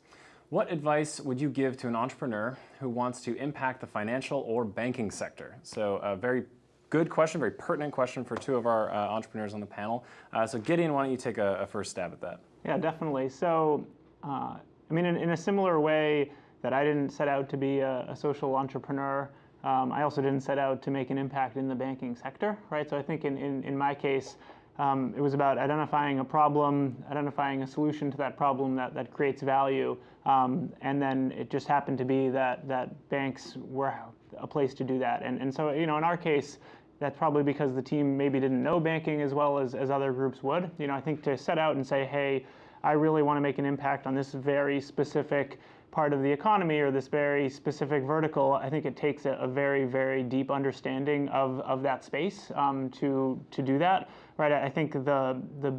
what advice would you give to an entrepreneur who wants to impact the financial or banking sector? So a very good question, very pertinent question for two of our uh, entrepreneurs on the panel. Uh, so Gideon, why don't you take a, a, first stab at that? Yeah, definitely. So, uh, I mean, in, in, a similar way that I didn't set out to be a, a social entrepreneur, um, I also didn't set out to make an impact in the banking sector, right? So I think in, in, in my case, um, it was about identifying a problem, identifying a solution to that problem that, that creates value, um, and then it just happened to be that, that banks were a place to do that. And, and so, you know, in our case, that's probably because the team maybe didn't know banking as well as, as other groups would. You know, I think to set out and say, hey, I really want to make an impact on this very specific part of the economy or this very specific vertical, I think it takes a, a very, very deep understanding of, of that space um, to, to do that. Right? I think the, the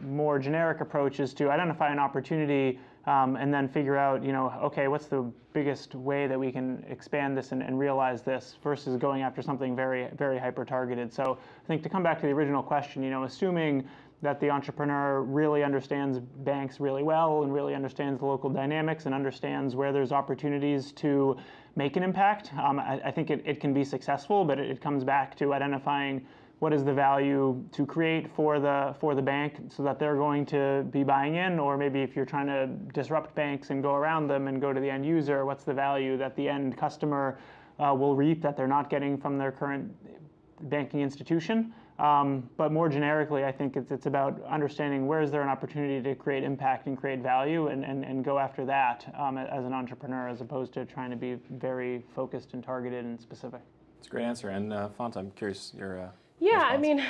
more generic approach is to identify an opportunity um, and then figure out, you know, okay, what's the biggest way that we can expand this and, and, realize this versus going after something very, very hyper targeted. So I think to come back to the original question, you know, assuming that the entrepreneur really understands banks really well and really understands the local dynamics and understands where there's opportunities to make an impact. Um, I, I, think it, it can be successful, but it, it, comes back to identifying what is the value to create for the for the bank so that they're going to be buying in, or maybe if you're trying to disrupt banks and go around them and go to the end user, what's the value that the end customer uh, will reap that they're not getting from their current banking institution. Um, but more generically, I think it's, it's about understanding where is there an opportunity to create impact and create value and, and, and go after that um, as an entrepreneur as opposed to trying to be very focused and targeted and specific. It's a great answer. And uh, Font, I'm curious your uh, Yeah, response. I mean,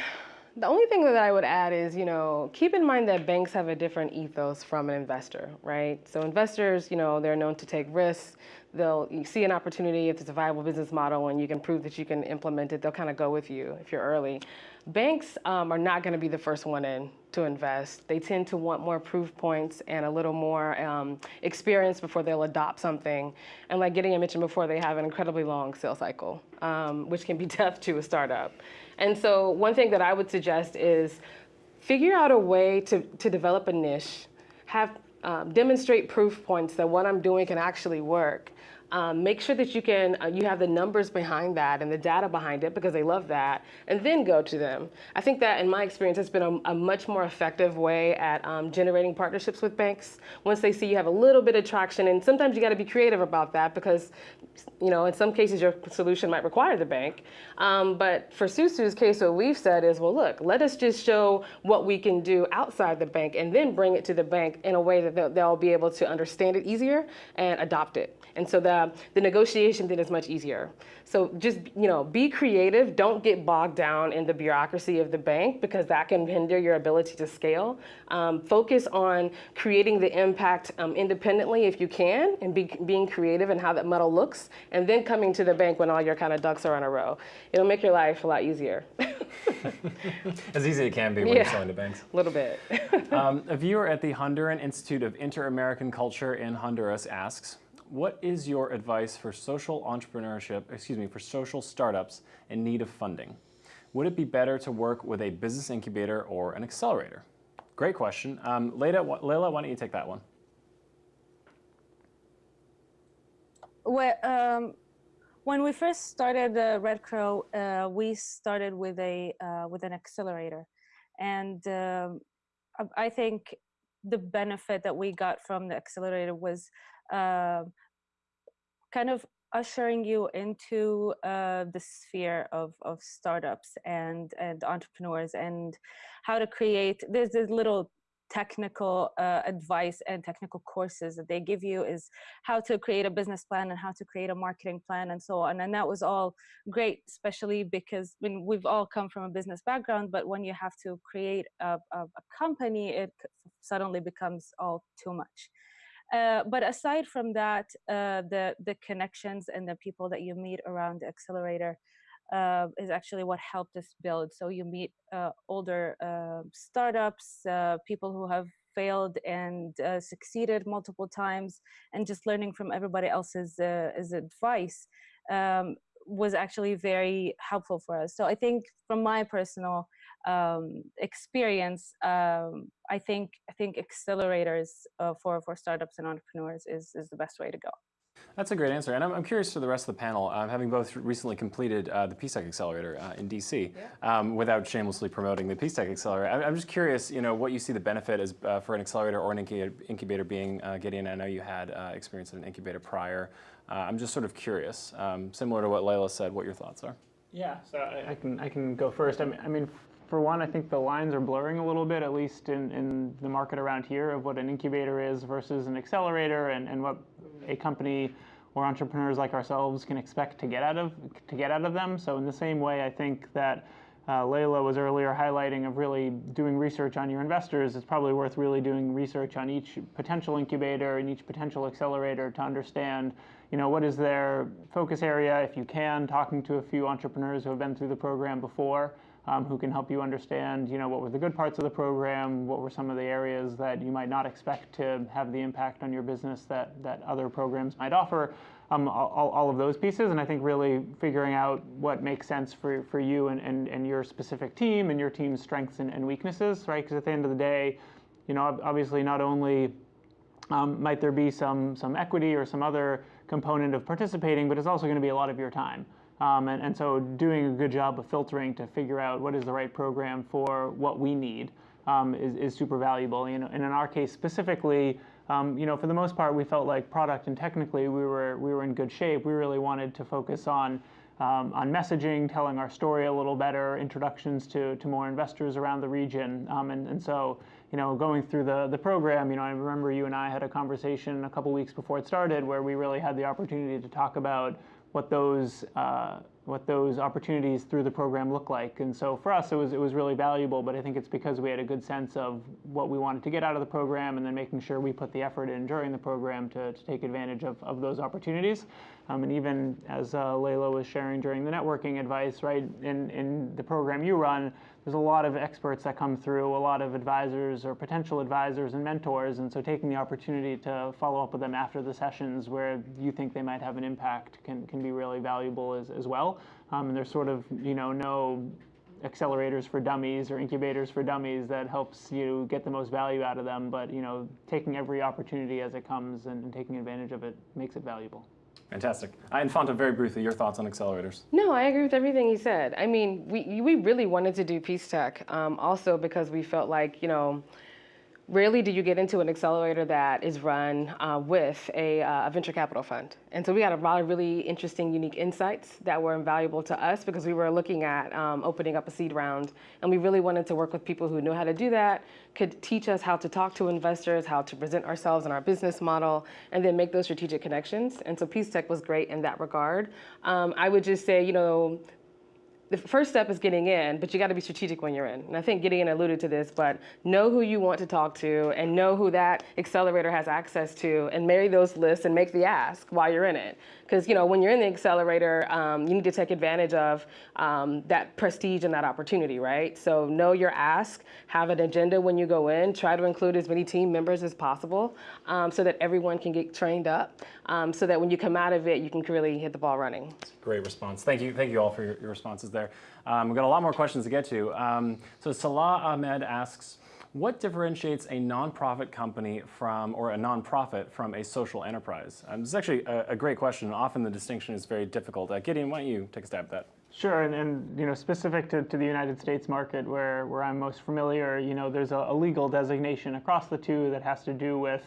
the only thing that I would add is, you know, keep in mind that banks have a different ethos from an investor, right? So investors, you know, they're known to take risks. They'll see an opportunity if it's a viable business model and you can prove that you can implement it, they'll kind of go with you if you're early. Banks um, are not going to be the first one in to invest. They tend to want more proof points and a little more um, experience before they'll adopt something. And like Gideon mentioned before, they have an incredibly long sales cycle, um, which can be (laughs) tough to a startup. And so one thing that I would suggest is figure out a way to, to develop a niche, have Um, demonstrate proof points that what I'm doing can actually work, um, make sure that you can uh, you have the numbers behind that and the data behind it because they love that, and then go to them. I think that in my experience, it's been a, a much more effective way at um, generating partnerships with banks. Once they see you have a little bit of traction, and sometimes you got to be creative about that because, you know, in some cases your solution might require the bank. Um, but for Susu's case, what we've said is, well, look, let us just show what we can do outside the bank, and then bring it to the bank in a way that they'll, they'll be able to understand it easier and adopt it. And so the, the negotiation then is much easier. So just, you know, be creative. Don't get bogged down in the bureaucracy of the bank because that can hinder your ability to scale. Um, focus on creating the impact um, independently if you can and be, being creative in how that model looks and then coming to the bank when all your kind of ducks are in a row. It'll make your life a lot easier. (laughs) as easy as it can be when Yeah. you're selling to banks. A little bit. (laughs) Um, a viewer at the Honduran Institute of Inter-American Culture in Honduras asks, what is your advice for social entrepreneurship, excuse me, for social startups in need of funding? Would it be better to work with a business incubator or an accelerator? Great question. Um, Layla, Layla, why don't you take that one? Well, um, when we first started the Red Crow, uh, we started with a uh, with an accelerator, and um, I think the benefit that we got from the accelerator was uh, kind of ushering you into uh, the sphere of, of startups and and entrepreneurs and how to create there's this little technical uh, advice and technical courses that they give you is how to create a business plan and how to create a marketing plan and so on and that was all great especially because when we've all come from a business background but when you have to create a, a, a company it suddenly becomes all too much. Uh, but aside from that, uh, the the connections and the people that you meet around the accelerator uh, is actually what helped us build. So you meet uh, older uh, startups, uh, people who have failed and succeeded multiple times, and just learning from everybody else's advice um, was actually very helpful for us. So I think from my personal um, experience, um, I think I think accelerators uh, for for startups and entrepreneurs is is the best way to go. That's a great answer, and I'm, I'm curious to the rest of the panel, um, having both recently completed uh, the PeaceTech Accelerator uh, in DC, yeah. um, without shamelessly promoting the PeaceTech Accelerator. I'm, I'm, just curious, you know, what you see the benefit is uh, for an accelerator or an incubator being. Uh, Gideon, I know you had uh, experience in an incubator prior. Uh, I'm just sort of curious, um, similar to what Layla said, what your thoughts are. Yeah, so I, I can I can go first. I mean, I mean for one, I think the lines are blurring a little bit, at least in, in the market around here, of what an incubator is versus an accelerator and, and what a company or entrepreneurs like ourselves can expect to get out of to get out of them. So in the same way, I think that uh, Layla was earlier highlighting of really doing research on your investors. It's probably worth really doing research on each potential incubator and each potential accelerator to understand, you know, what is their focus area. If you can, talking to a few entrepreneurs who have been through the program before um, who can help you understand, you know, what were the good parts of the program, what were some of the areas that you might not expect to have the impact on your business that, that other programs might offer, um, all, all of those pieces. And I think really figuring out what makes sense for, for you and, and, and your specific team and your team's strengths and, and weaknesses, right? Because at the end of the day, you know, obviously not only um, might there be some, some equity or some other component of participating, but it's also going to be a lot of your time. Um, and, and, so doing a good job of filtering to figure out what is the right program for what we need um, is, is, super valuable. You know, and in our case specifically, um, you know, for the most part, we felt like product and technically we were we were in good shape. We really wanted to focus on um, on messaging, telling our story a little better, introductions to, to more investors around the region. Um, and, and so, you know, going through the, the program, you know, I remember you and I had a conversation a couple weeks before it started where we really had the opportunity to talk about what those uh, what those opportunities through the program look like. And so for us, it was it was really valuable. But I think it's because we had a good sense of what we wanted to get out of the program, and then making sure we put the effort in during the program to, to take advantage of, of those opportunities. Um, and even as uh, Layla was sharing during the networking advice, right in in the program you run, there's a lot of experts that come through, a lot of advisors or potential advisors and mentors, and so taking the opportunity to follow up with them after the sessions where you think they might have an impact can, can be really valuable as, as well. Um, and there's sort of, you know, no accelerators for dummies or incubators for dummies that helps you get the most value out of them, but, you know, taking every opportunity as it comes and, and taking advantage of it makes it valuable. Fantastic. Uh, Infanta, very briefly, your thoughts on accelerators? No, I agree with everything he said. I mean, we, we really wanted to do PeaceTech um, also because we felt like, you know, rarely do you get into an accelerator that is run uh, with a, uh, venture capital fund. And so we had a lot of really interesting, unique insights that were invaluable to us because we were looking at um, opening up a seed round. And we really wanted to work with people who knew how to do that, could teach us how to talk to investors, how to present ourselves and our business model, and then make those strategic connections. And so Peace Tech was great in that regard. Um, I would just say, you know, the first step is getting in, but you got to be strategic when you're in. And I think Gideon alluded to this, but know who you want to talk to and know who that accelerator has access to and marry those lists and make the ask while you're in it. Because you know when you're in the accelerator, um, you need to take advantage of um, that prestige and that opportunity, right? So know your ask, have an agenda when you go in, try to include as many team members as possible um, so that everyone can get trained up um, so that when you come out of it, you can really hit the ball running. Great response. Thank you. Thank you all for your, your responses there. Um, we've got a lot more questions to get to. Um, so Salah Ahmed asks, what differentiates a nonprofit company from, or a nonprofit from a social enterprise? Um, this is actually a, a, great question. Often the distinction is very difficult. Uh, Gideon, why don't you take a stab at that? Sure, and, and you know, specific to, to the United States market, where, where I'm most familiar, you know, there's a, a legal designation across the two that has to do with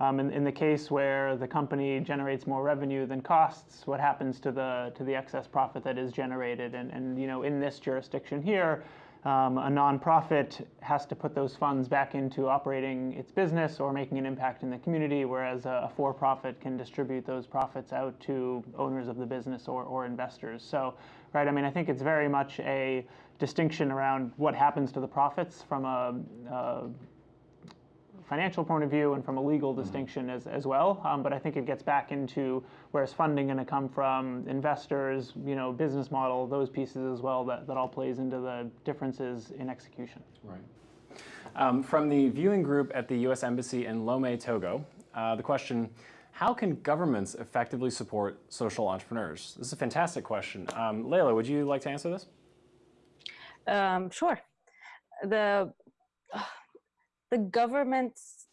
um, in, in, the case where the company generates more revenue than costs, what happens to the to the excess profit that is generated? And, and you know, in this jurisdiction here, um, a nonprofit has to put those funds back into operating its business or making an impact in the community, whereas a, a for-profit can distribute those profits out to owners of the business or, or investors. So, right, I mean, I think it's very much a distinction around what happens to the profits from a, a financial point of view and from a legal distinction as, as well. Um, but I think it gets back into where's funding going to come from, investors, you know, business model, those pieces as well that, that all plays into the differences in execution. Right. Um, from the viewing group at the U.S. Embassy in Lomé, Togo, uh, the question, how can governments effectively support social entrepreneurs? This is a fantastic question. Um, Layla, would you like to answer this? Um, sure. The the government's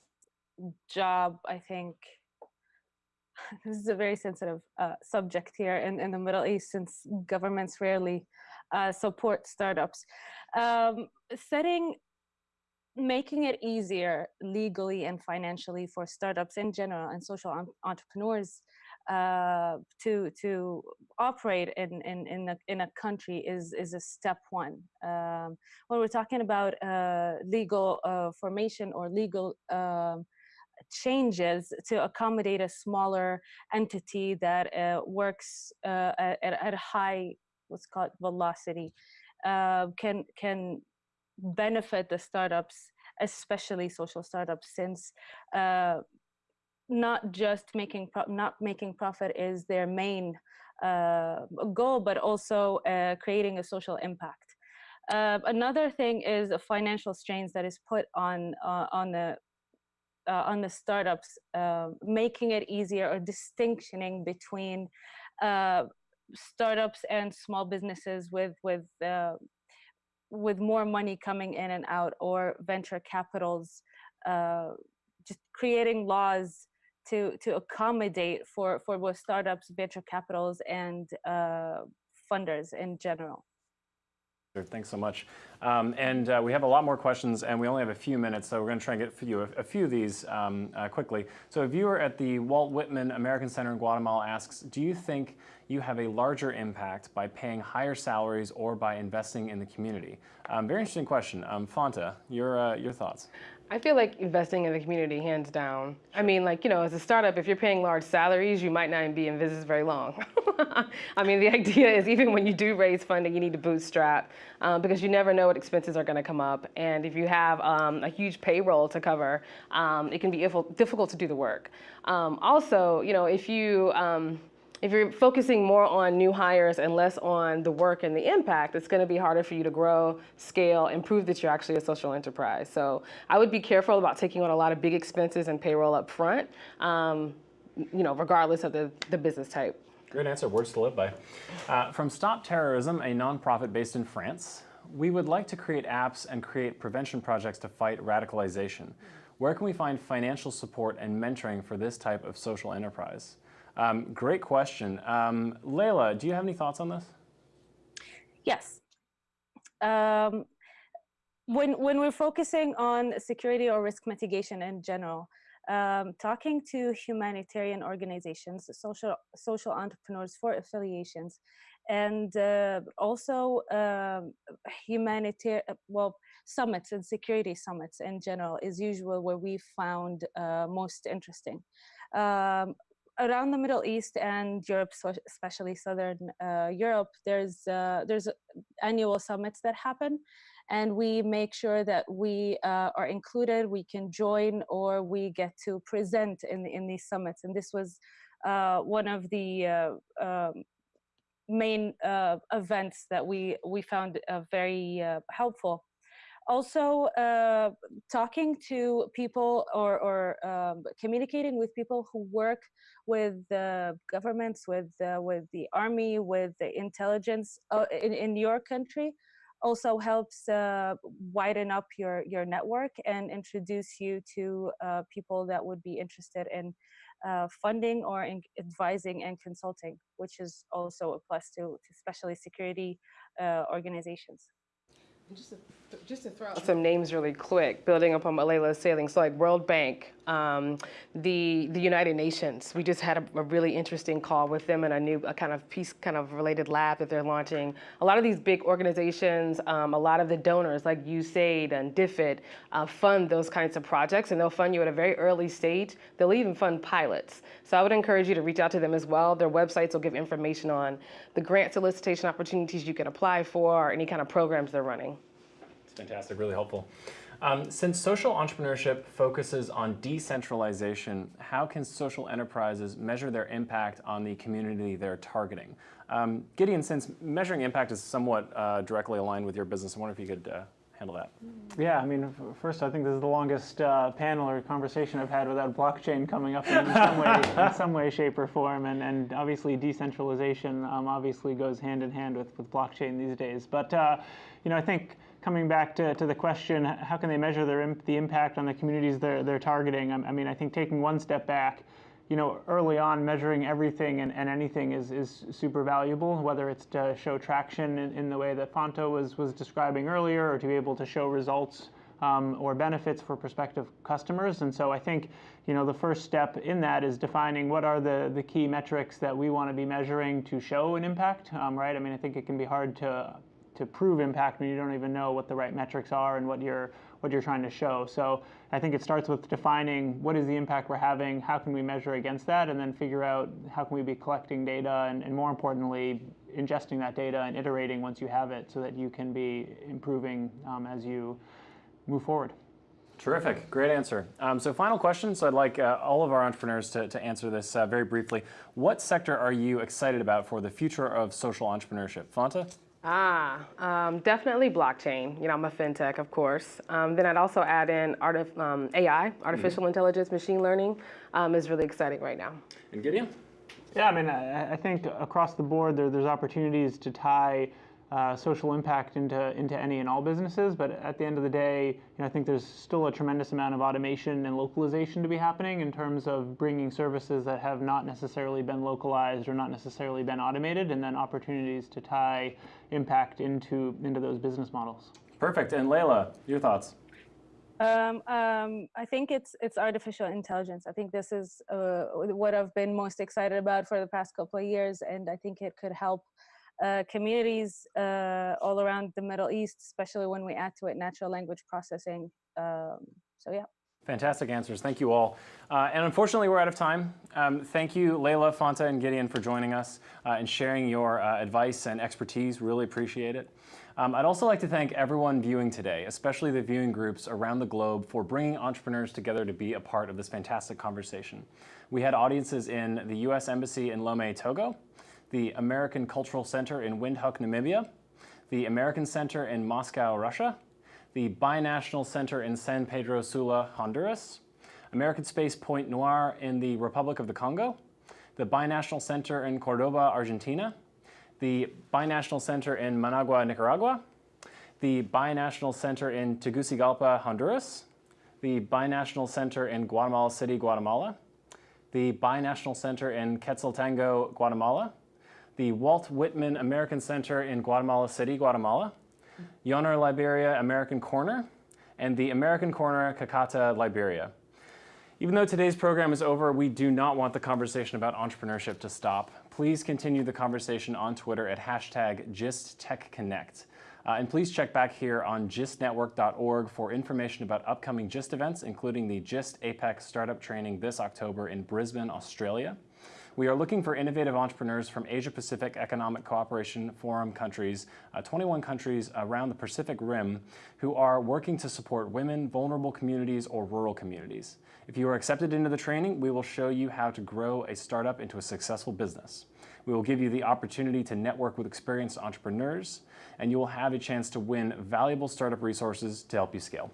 job, I think, (sighs) this is a very sensitive uh, subject here in, in the Middle East since governments rarely uh, support startups. Um, setting, making it easier legally and financially for startups in general and social entrepreneurs uh, to to operate in in in a, in a country is is a step one. Um, when we're talking about uh, legal uh, formation or legal um, changes to accommodate a smaller entity that uh, works uh, at, at a high what's called velocity uh, can can benefit the startups especially social startups since not just making not making profit is their main uh, goal, but also uh, creating a social impact. Uh, another thing is the financial strains that is put on uh, on the uh, on the startups, uh, making it easier or distinctioning between startups and small businesses with with with more money coming in and out or venture capitals just creating laws to to accommodate for for both startups, venture capitals, and uh, funders in general. Thanks so much. Um, and uh, we have a lot more questions, and we only have a few minutes, so we're going to try and get a, a few of these um, uh, quickly. So a viewer at the Walt Whitman American Center in Guatemala asks, do you think you have a larger impact by paying higher salaries or by investing in the community? Um, very interesting question. Um, Fonta, your, uh, your thoughts? I feel like investing in the community, hands down. I mean, like, you know, as a startup, if you're paying large salaries, you might not be in business very long. (laughs) I mean, the idea is even when you do raise funding, you need to bootstrap um, because you never know what expenses are going to come up. And if you have um, a huge payroll to cover, um, it can be difficult to do the work. Um, also, you know, if you, um, if you're focusing more on new hires and less on the work and the impact, it's going to be harder for you to grow, scale, and prove that you're actually a social enterprise. So I would be careful about taking on a lot of big expenses and payroll up front, um, you know, regardless of the, the business type. Great answer, words to live by. Uh, from Stop Terrorism, a nonprofit based in France, we would like to create apps and create prevention projects to fight radicalization. Where can we find financial support and mentoring for this type of social enterprise? Um, great question. Um, Layla, do you have any thoughts on this? Yes. Um, when, when we're focusing on security or risk mitigation in general, um, talking to humanitarian organizations, social, social entrepreneurs for affiliations, and uh, also um, humanitarian, well, summits and security summits in general is usual where we found uh, most interesting. Um, around the Middle East and Europe, especially Southern uh, Europe, there's uh, there's annual summits that happen, and we make sure that we uh, are included, we can join, or we get to present in in these summits. And this was uh, one of the uh, um, main uh, events that we we found very helpful also uh, talking to people or, or um, communicating with people who work with the governments, with uh, with the army, with the intelligence uh, in, in your country also helps uh, widen up your, your network and introduce you to uh, people that would be interested in funding or in advising and consulting, which is also a plus to, to especially security organizations. Just to, throw out some names really quick, building upon what Layla is saying. So like World Bank, um, the the United Nations. We just had a, a, really interesting call with them and a new a kind of peace kind of related lab that they're launching. A lot of these big organizations, um, a lot of the donors like USAID and DFID uh, fund those kinds of projects, and they'll fund you at a very early stage. They'll even fund pilots. So I would encourage you to reach out to them as well. Their websites will give information on the grant solicitation opportunities you can apply for, or any kind of programs they're running. Fantastic, really helpful. Um, since social entrepreneurship focuses on decentralization, how can social enterprises measure their impact on the community they're targeting? Um, Gideon, since measuring impact is somewhat uh, directly aligned with your business, I wonder if you could uh, handle that. Yeah, I mean, first, I think this is the longest uh, panel or conversation I've had without blockchain coming up in some way, in some way shape, or form. And, and obviously, decentralization um, obviously goes hand in hand with, with blockchain these days. But, uh, you know, I think coming back to, to the question, how can they measure their, the impact on the communities they're, they're targeting? I, I mean, I think taking one step back, you know, early on, measuring everything and, and anything is, is super valuable, whether it's to show traction in, in the way that Fonta was, was describing earlier, or to be able to show results um, or benefits for prospective customers. And so I think, you know, the first step in that is defining what are the, the key metrics that we want to be measuring to show an impact, um, right? I mean, I think it can be hard to to prove impact when you don't even know what the right metrics are and what you're what you're trying to show. So I think it starts with defining what is the impact we're having, how can we measure against that, and then figure out how can we be collecting data and, and more importantly, ingesting that data and iterating once you have it so that you can be improving um, as you move forward. Terrific, great answer. Um, so final question, so I'd like uh, all of our entrepreneurs to, to answer this uh, very briefly. What sector are you excited about for the future of social entrepreneurship? Fonta? Ah, um, definitely blockchain. You know, I'm a fintech, of course. Um, then I'd also add in artif um, AI, artificial mm -hmm. intelligence, machine learning, um, is really exciting right now. And Gideon? Yeah, I mean, I, I think across the board there, there's opportunities to tie uh, social impact into, into any and all businesses. But at the end of the day, you know, I think there's still a tremendous amount of automation and localization to be happening in terms of bringing services that have not necessarily been localized or not necessarily been automated, and then opportunities to tie impact into, into those business models. Perfect. And Layla, your thoughts? Um, um, I think it's it's artificial intelligence. I think this is uh, what I've been most excited about for the past couple of years, and I think it could help uh, communities uh, all around the Middle East, especially when we add to it natural language processing. Um, so yeah. Fantastic answers. Thank you all. Uh, and unfortunately, we're out of time. Um, thank you, Layla, Fonta, and Gideon for joining us uh, and sharing your uh, advice and expertise. Really appreciate it. Um, I'd also like to thank everyone viewing today, especially the viewing groups around the globe for bringing entrepreneurs together to be a part of this fantastic conversation. We had audiences in the U.S. Embassy in Lomé, Togo, the American Cultural Center in Windhoek, Namibia, the American Center in Moscow, Russia, the Binational Center in San Pedro Sula, Honduras, American Space Pointe-Noire in the Republic of the Congo, the Binational Center in Cordoba, Argentina, the Binational Center in Managua, Nicaragua, the Binational Center in Tegucigalpa, Honduras, the Binational Center in Guatemala City, Guatemala, the Binational Center in Quetzaltenango, Guatemala, the Walt Whitman American Center in Guatemala City, Guatemala, Yoner Liberia American Corner, and the American Corner Kakata Liberia. Even though today's program is over, we do not want the conversation about entrepreneurship to stop. Please continue the conversation on Twitter at hashtag GistTechConnect. Uh, and please check back here on gistnetwork.org for information about upcoming GIST events, including the GIST APEC Startup Training this October in Brisbane, Australia. We are looking for innovative entrepreneurs from Asia Pacific Economic Cooperation Forum countries, uh, 21 countries around the Pacific Rim, who are working to support women, vulnerable communities, or rural communities. If you are accepted into the training, we will show you how to grow a startup into a successful business. We will give you the opportunity to network with experienced entrepreneurs, and you will have a chance to win valuable startup resources to help you scale.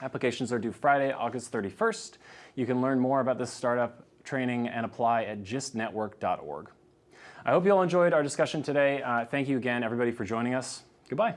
Applications are due Friday, August 31st. You can learn more about this startup training and apply at gistnetwork.org. I hope you all enjoyed our discussion today. Uh, thank you again, everybody, for joining us. Goodbye.